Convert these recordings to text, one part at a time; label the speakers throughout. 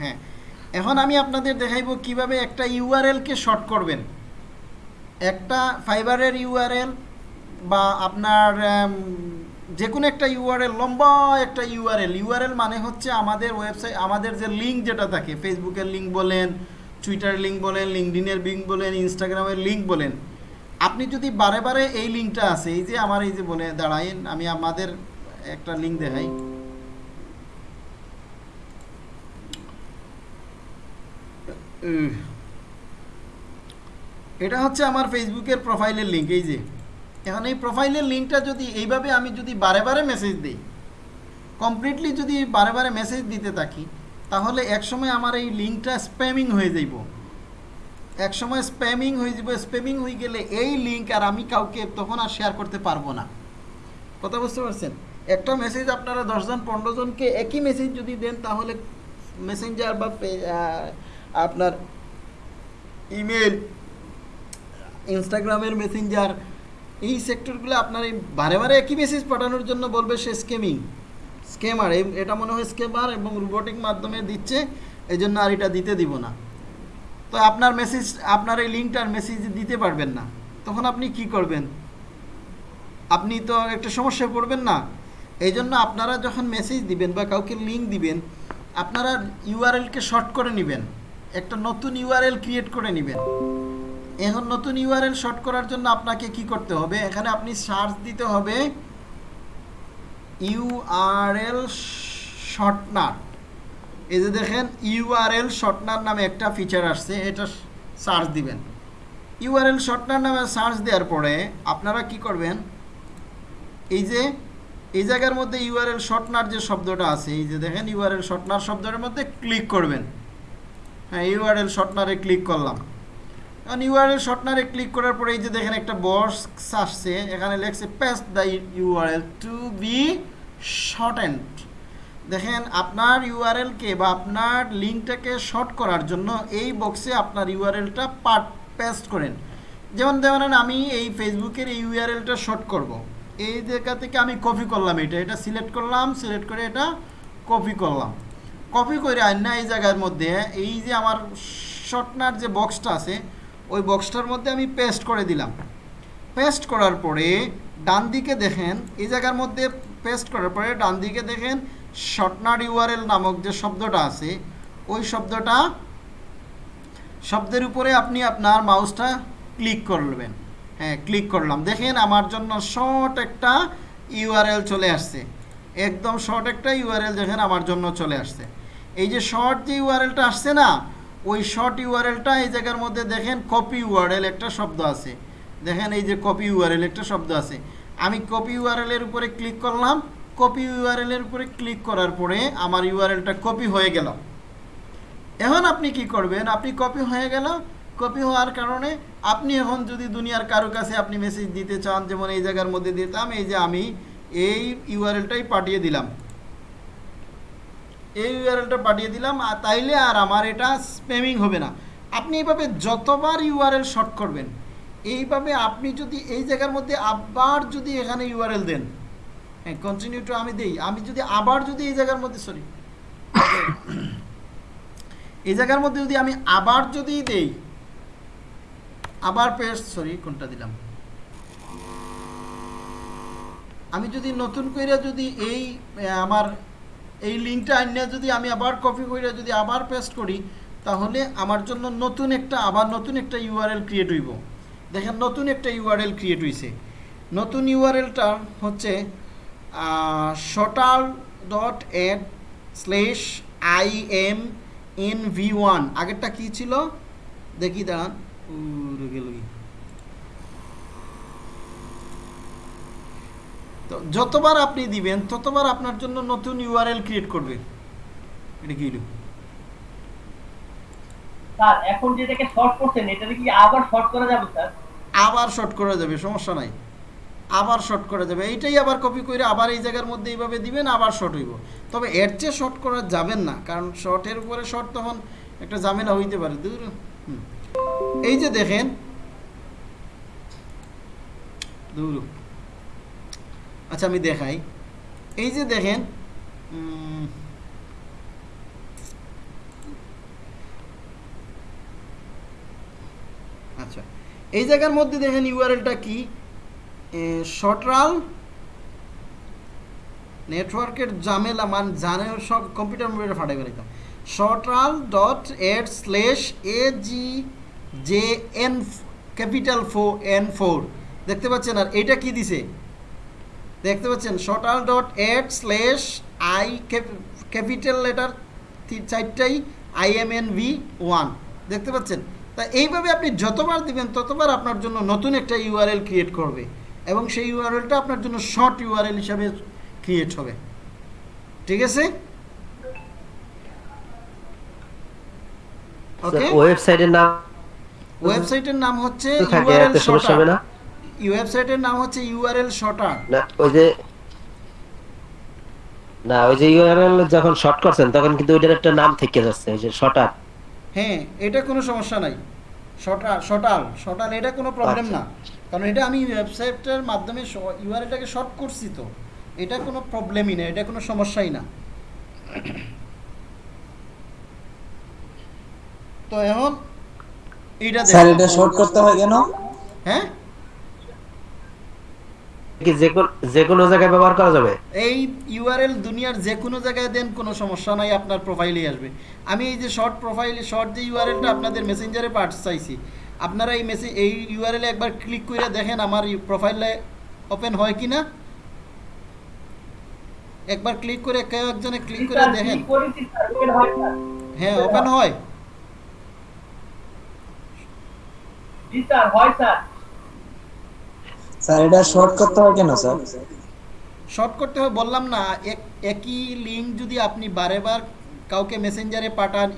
Speaker 1: হ্যাঁ। এখন আমি আপনাদের দেখাইব কীভাবে একটা ইউআরএলকে শর্ট করবেন। একটা ফাইবারের ইউআরএল বা আপনার যে কোনো একটা ইউআরএল লম্বা একটা ইউআরএল ইউআরএল মানে হচ্ছে আমাদের ওয়েবসাইট আমাদের যে লিঙ্ক যেটা থাকে ফেসবুকের লিঙ্ক বলেন টুইটার লিঙ্ক বলেন লিঙ্কডিনের লিঙ্ক বলেন ইনস্টাগ্রামের লিঙ্ক বলেন। আপনি যদি বারে বারে এই লিঙ্কটা আছে, এই যে আমার এই যে বলে দাঁড়াইন আমি আমাদের একটা লিঙ্ক দেখাই। এটা হচ্ছে আমার ফেসবুকের প্রোফাইলের লিঙ্ক এই যে। এখন এই প্রোফাইলের লিঙ্কটা যদি এইভাবে আমি যদি বারে বারে মেসেজ দিই কমপ্লিটলি যদি বারে বারে মেসেজ দিতে থাকি, তাহলে একসময় আমার এই লিঙ্কটা স্প্যামিং হয়ে যাইব। একসময় স্প্যামিং হয়ে যাব স্প্যামিং হয়ে গেলে এই লিঙ্ক আর আমি কাউকে তখন আর শেয়ার করতে পারব না। কথা বুঝতে পারছেন? একটা মেসেজ আপনারা দশজন পনেরো জনকে একই মেসেজ যদি দেন, তাহলে মেসেঞ্জার বা আপনার ইমেল ইনস্টাগ্রামের মেসেঞ্জার এই সেক্টরগুলো আপনার এই বারে বারে একই মেসেজ পাঠানোর জন্য বলবে সে স্কেমিং স্কেমার এটা মনে হয় স্কেমার এবং রোবোটিক মাধ্যমে দিচ্ছে এই জন্য আর এটা দিতে দিব না। তো আপনার মেসেজ আপনার এই লিঙ্কটার মেসেজ দিতে পারবেন না। তখন আপনি কি করবেন? আপনি তো একটা সমস্যায় পড়বেন না। এই জন্য আপনারা যখন মেসেজ দিবেন বা কাউকে লিঙ্ক দিবেন, আপনারা ইউআরএলকে শর্ট করে নেবেন। একটা নতুন ইউআরএল ক্রিয়েট করে নেবেন। এখন নতুন ইউআরএল শর্ট করার জন্য আপনাকে কি করতে হবে? এখানে আপনি সার্চ দিতে হবে ইউআরএল শর্টনার এই যে দেখেন ইউআরএল শর্টনার নামে একটা ফিচার আসছে, এটা সার্চ দিবেন। ইউআরএল শর্টনার নামে সার্চ দেওয়ার পরে আপনারা কি করবেন? এই যে, এই জায়গার মধ্যে ইউআরএল শর্টনার যে শব্দটা আছে, এই যে দেখেন ইউআরএল শর্টনার শব্দটার মধ্যে ক্লিক করবেন। হ্যাঁ ইউআরএল শর্টনারে ক্লিক করলাম। এখন ইউআরএল শর্টনারে ক্লিক করার পরে এই যে দেখেন একটা বক্স আসছে, এখানে লেখছে paste the URL to be shortened দেখেন আপনার ইউআরএলকে বা আপনার লিঙ্কটাকে শর্ট করার জন্য এই বক্সে আপনার ইউআরএলটা পার্ট পেস্ট করেন। যেমন ধরেন আমি এই ফেসবুকের এই ইউআরএলটা শর্ট করব। এই জায়গা থেকে আমি কপি করলাম এটা এটা সিলেক্ট করলাম সিলেক্ট করে এটা কপি করলাম। কপি করে আইনা এই জায়গার মধ্যে এই যে আমার শর্টনার যে বক্সটা আছে, ওই বক্সটার মধ্যে আমি পেস্ট করে দিলাম। পেস্ট করার পরে ডান দিকে দেখেন, এই জায়গার মধ্যে পেস্ট করার পরে ডান দিকে দেখেন শর্টনার ইউআরএল নামক যে শব্দটা আছে, ওই শব্দটা, শব্দের উপরে আপনি আপনার মাউসটা ক্লিক করবেন। হ্যাঁ ক্লিক করলাম। দেখেন আমার জন্য শর্ট একটা ইউআরএল চলে আসছে। একদম শর্ট একটা ইউআরএল দেখেন আমার জন্য চলে আসছে। এই যে শর্ট যে ইউআরএলটা আসছে না, ওই শর্ট ইউআরএলটা এই জায়গার মধ্যে দেখেন কপি ইউআরএল একটা শব্দ আছে। দেখেন এই যে কপি ইউআরএল একটা শব্দ আছে। আমি কপি ইউআরএল এর উপরে ক্লিক করলাম কপি ইউআরএল এর উপরে ক্লিক করার পরে আমার ইউআরএলটা কপি হয়ে গেল। এখন আপনি কি করবেন? আপনি কপি হয়ে গেল। কপি হওয়ার কারণে আপনি এখন যদি দুনিয়ার কারও কাছে আপনি মেসেজ দিতে চান, যেমন এই জায়গার মধ্যে দিতাম, এই যে আমি এই ইউআরএলটাই পাঠিয়ে দিলাম। এই ইউআরএলটা পাঠিয়ে দিলাম, আর তাইলে আর আমার এটা স্প্যামিং হবে না। আপনি এইভাবে যতবার ইউআরএল শর্ট করবেন, এইভাবে আপনি যদি এই জায়গার মধ্যে আবার যদি এখানে ইউআরএল দেন হ্যাঁ কন্টিনিউ টু আমি দেই, আমি যদি আবার যদি এই জায়গার মধ্যে সরি এই জায়গার মধ্যে যদি আমি আবার যদি দেই, আবার পেস্ট সরি কোনটা দিলাম? আমি যদি নতুন করে যদি এই আমার এই লিঙ্কটা আনিয়ে যদি আমি আবার কপি করে যদি আবার পেস্ট করি, তাহলে আমার জন্য নতুন একটা, আবার নতুন একটা ইউআরএল ক্রিয়েট হইব। দেখেন, নতুন একটা ইউআরএল ক্রিয়েট হইছে। নতুন ইউআরএলটা হচ্ছে shorturl dot at slash I M N V one আগেরটা কী ছিল? দেখি দাঁড়ান কি। তো যতবার আপনি দিবেন ততবার আপনার জন্য নতুন ইউআরএল ক্রিয়েট করবে। এটা কি হলো?
Speaker 2: স্যার এখন যেটাকে শর্ট করছেন এটাকে কি আবার শর্ট করা যাবে স্যার?
Speaker 1: আবার শর্ট করা যাবে সমস্যা নাই। আবার শর্ট করা যাবে। এইটাই আবার কপি করে আবার এই জায়গার মধ্যে এইভাবে দিবেন আবার শর্ট হইব। তবে এর চেয়ে শর্ট করা যাবেন না কারণ শর্টের উপরে শর্ট তখন একটা ঝামেলা হইতে পারে। দূর এই যে দেখেন দূর। আচ্ছা আমি দেখাই। এই যে দেখেন আচ্ছা এই জায়গার মধ্যে দেখেন ইউআরএলটা কি? শটরাল নেটওয়ার্কের জামেলা মান জানে সব কম্পিউটার মোবাইলে ফাটাই বেড়াইতাম shorturl dot at slash A G J N capital four N four. দেখতে পাচ্ছেন, আর এটা কি দিছে? দেখতে পাচ্ছেন shorturl dot at slash I capital letter চারটাই I M N V one দেখতে পাচ্ছেন? তা এইভাবে আপনি যতবার দিবেন ততবার আপনার জন্য নতুন একটা ইউআরএল ক্রিয়েট করবে এবং সেই ইউআরএলটা আপনার জন্য শর্ট ইউআরএল হিসাবে ক্রিয়েট হবে। ঠিক আছে? ওকে
Speaker 3: ওয়েবসাইটের নাম
Speaker 1: ওয়েবসাইটের নাম হচ্ছে ইউআরএল
Speaker 3: এতে
Speaker 1: ওয়েবসাইটের নাম হচ্ছে ইউআরএল শর্টার
Speaker 3: না ওই যে না ওই যে ইউআরএল যখন শর্ট করছেন তখন কিন্তু ওইটার একটা নাম থেকে যাচ্ছে ওই যে শর্টার
Speaker 1: হ্যাঁ এটা কোনো সমস্যা নাই। শর্টাল শর্টাল শর্টাল এটা কোনো প্রবলেম
Speaker 3: আচ্ছা।
Speaker 1: না। কারণ এটা আমি ওয়েবসাইটের মাধ্যমে ইউআরএলটাকে শর্ট করছি তো। এটা কোনো প্রবলেমই না এটা কোনো সমস্যাই না। তো এখন এইটা
Speaker 4: স্যার এটা শর্ট করতে হয় কেন?
Speaker 1: হ্যাঁ?
Speaker 3: কি যে কোনো জায়গায় ব্যবহার করা যাবে?
Speaker 1: এই ইউআরএল দুনিয়ার যে কোনো জায়গায় দেন কোনো সমস্যা নাই আপনার প্রোফাইলেই আসবে। আমি এই যে শর্ট প্রোফাইল শর্ট যে ইউআরএলটা আপনাদের মেসেঞ্জারে পাঠাতে চাইছি আপনারা এই মেসেজ এই ইউআরএলে একবার ক্লিক করে দেখেন আমার প্রোফাইলে ওপেন হয় কি না একবার ক্লিক করে কেউ একজনে ক্লিক করে দেখেন।
Speaker 2: হয়
Speaker 1: হ্যাঁ ওপেন হয়।
Speaker 2: জি স্যার হয় স্যার
Speaker 4: স্যার, এটা শর্ট করতে হয় কেন, স্যার?
Speaker 1: শর্ট করতে হবে, বললাম না এক একই লিঙ্ক যদি আপনি বারে বার কাউকে মেসেঞ্জারে পাঠান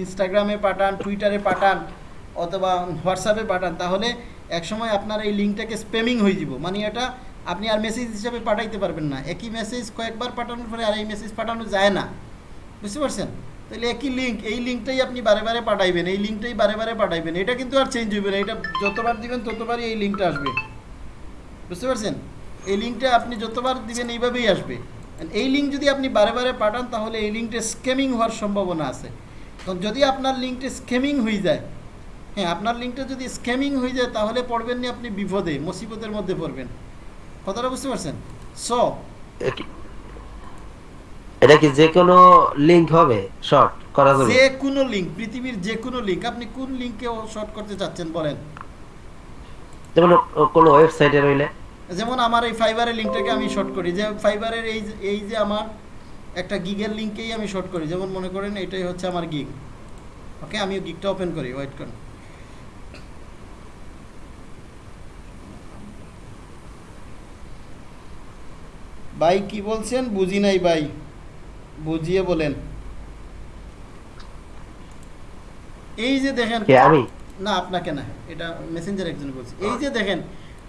Speaker 1: ইনস্টাগ্রামে পাঠান টুইটারে পাঠান, অথবা হোয়াটসঅ্যাপে পাঠান, তাহলে একসময় আপনার এই লিঙ্কটাকে স্প্যামিং হয়ে যাব। মানে এটা আপনি আর মেসেজ হিসাবে পাঠাইতে পারবেন না। একই মেসেজ কয়েকবার পাঠানোর পরে আর এই মেসেজ পাঠানো যায় না। বুঝতে পারছেন? তাহলে একই লিঙ্ক এই লিঙ্কটাই আপনি বারে বারে পাঠাইবেন, এই লিঙ্কটাই বারে বারে পাঠাইবেন। এটা কিন্তু আর চেঞ্জ হইবে না, এটা যতবার দিবেন ততবারই এই লিঙ্কটা আসবে। বুঝতে পারছেন? এই লিঙ্কটা আপনি যতবার দিবেন এইভাবেই আসবে। এই লিঙ্ক যদি আপনি বারে বারে পাঠান তাহলে এই লিঙ্কটা স্ক্যামিং হওয়ার সম্ভাবনা আছে। কারণ যদি আপনার লিঙ্কটা স্ক্যামিং হয়ে যায় হ্যাঁ আপনার লিঙ্কটা যদি স্ক্যামিং হয়ে যায় তাহলে পড়বেন না আপনি বিপদে মুসিবতের মধ্যে পড়বেন। কথাটা বুঝতে পারছেন? সো
Speaker 3: এটা কি যে কোনো লিংক হবে? শর্ট করা যাবে?
Speaker 1: যে কোনো লিঙ্ক পৃথিবীর যে কোনো লিঙ্ক। আপনি কোন লিঙ্কে শর্ট করতে চাচ্ছেন বলেন?
Speaker 3: যেমন কোনো ওয়েবসাইটে রইলে।
Speaker 1: যেমন আমার এই ফাইবারের লিঙ্কটাকে আমি শর্ট করি যে ফাইবারের এই এই যে আমার একটা গিগের লিঙ্কেই আমি শর্ট করি যেমন মনে করেন এটাই হচ্ছে আমার গিগ। ওকে আমি গিগটা ওপেন করি ওয়েট করুন ভাই কি বলছেন? বুঝি নাই ভাই। বুঝিয়ে বলেন। এই যে দেখেন না আপনাকে না এটা মেসেঞ্জার একজন বলছে। এই যে দেখেন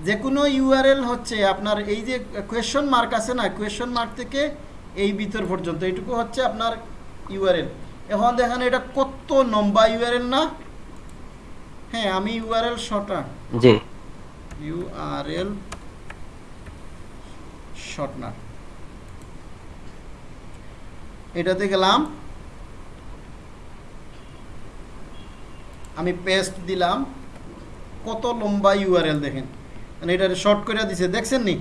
Speaker 1: যে কোনো ইউআরএল হচ্ছে আপনার এই যে কোয়েশ্চন মার্ক আছে না কোয়েশ্চন মার্ক থেকে এই ভিতর পর্যন্ত এইটুকু হচ্ছে আপনার ইউআরএল এখন দেখেন এটা কত লম্বা ইউআরএল না? হ্যাঁ আমি ইউআরএল শর্টা
Speaker 3: জি।
Speaker 1: ইউআরএল শর্টনার এটাতে গেলাম। আমি পেস্ট দিলাম। কত লম্বা ইউআরএল দেখেন। এটা শর্ট করে দিছে দেখছেন নি?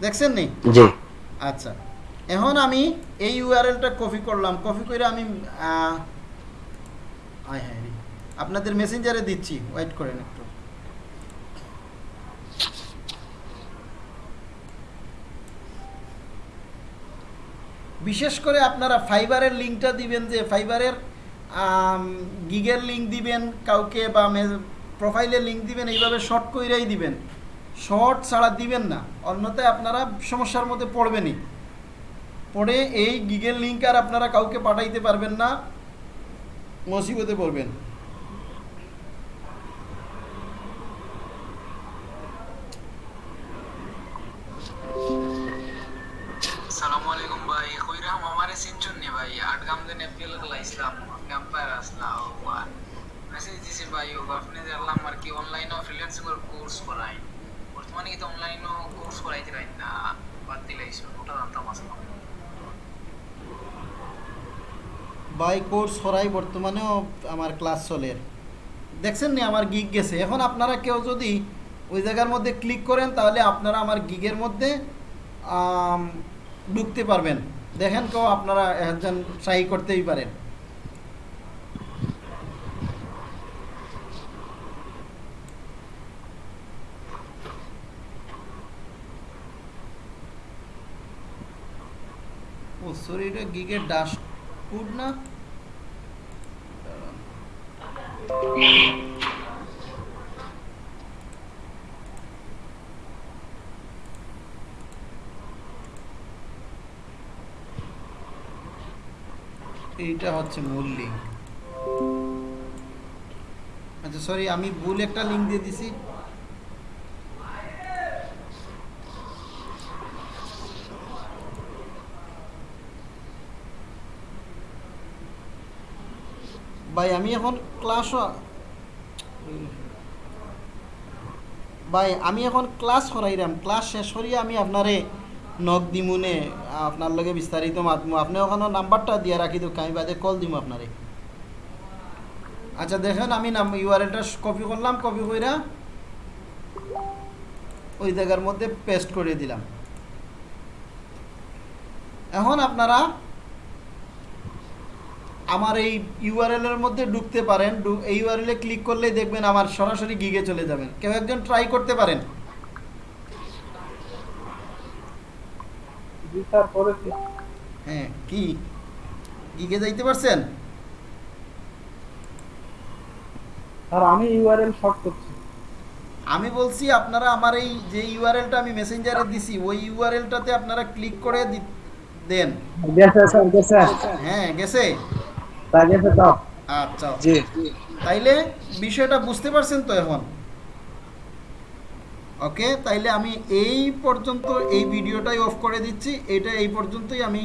Speaker 1: দেখছেন নি?
Speaker 3: জি।
Speaker 1: আচ্ছা এখন আমি এই ইউআরএলটা কপি করলাম কপি করে আমি আয় হ্যাঁ আপনাদের মেসেঞ্জারে দিচ্ছি ওয়েট করেন একটু। বিশেষ করে আপনারা ফাইবারের লিঙ্কটা দিবেন যে ফাইবারের গিগের লিঙ্ক দিবেন কাউকে বা প্রোফাইলের লিঙ্ক দিবেন, এইভাবে শর্ট কইরাই দিবেন। শর্ট ছাড়া দিবেন না। অন্যথায় আপনারা সমস্যার মধ্যে পড়বেনই। পড়ে এই গিগের লিঙ্ক আর আপনারা কাউকে পাঠাইতে পারবেন না মসিবতে পড়বেন। বাই কোর্স সরাই বর্তমানেও আমার ক্লাস চলে। দেখছেন নি, আমার গিগ গেছে। এখন আপনারা কেউ যদি ওই জায়গার মধ্যে ক্লিক করেন, তাহলে আপনারা আমার গিগের মধ্যে ঢুকতে পারবেন। দেখেন কেউ আপনারা একজন ট্রাই করতেই পারেন। সরি এটা গিগের না? এইটা হচ্ছে মূল লিঙ্ক আচ্ছা সরি আমি ভুল একটা লিঙ্ক দিয়ে দিছি। ভাই, আমি এখন ক্লাস ভাই, আমি এখন ক্লাস করাইলাম ক্লাস শেষ করিয়ে আমি আপনারে নক দিমুনে, আপনার লগে বিস্তারিত মাতমু। আপনি ওখানে নাম্বারটা দিয়ে রাখি তো আমি বাদে কল দিমু আপনারে। আচ্ছা দেখেন, আমি নাম ইউআরএলটা কপি করলাম কপি কইরা ওই জায়গার মধ্যে পেস্ট করে দিলাম। এখন আপনারা আমার এই ইউআরএল এর মধ্যে ঢুকতে পারেন। এই ইউআরএল এ ক্লিক করলেই দেখবেন আমার সরাসরি গিগে চলে যাবেন। কেউ একজন ট্রাই করতে পারেন। হ্যাঁ কি? গিগে যাইতে পারছেন?
Speaker 5: স্যার আমি ইউআরএল শর্ট করছি।
Speaker 1: আমি বলছি আপনারা আমার এই যে ইউআরএলটা আমি মেসেঞ্জারে দিছি ওই ইউআরএলটাতে আপনারা ক্লিক করে দেন।
Speaker 4: গেছে স্যার গেছে।
Speaker 1: হ্যাঁ গেছে।
Speaker 4: গেছে
Speaker 1: আচ্ছা
Speaker 4: জি।
Speaker 1: তাইলে বিষয়টা বুঝতে পারছেন তো এখন? ওকে তাইলে আমি এই পর্যন্ত এই ভিডিওটাই অফ করে দিচ্ছি। এটা এই পর্যন্তই আমি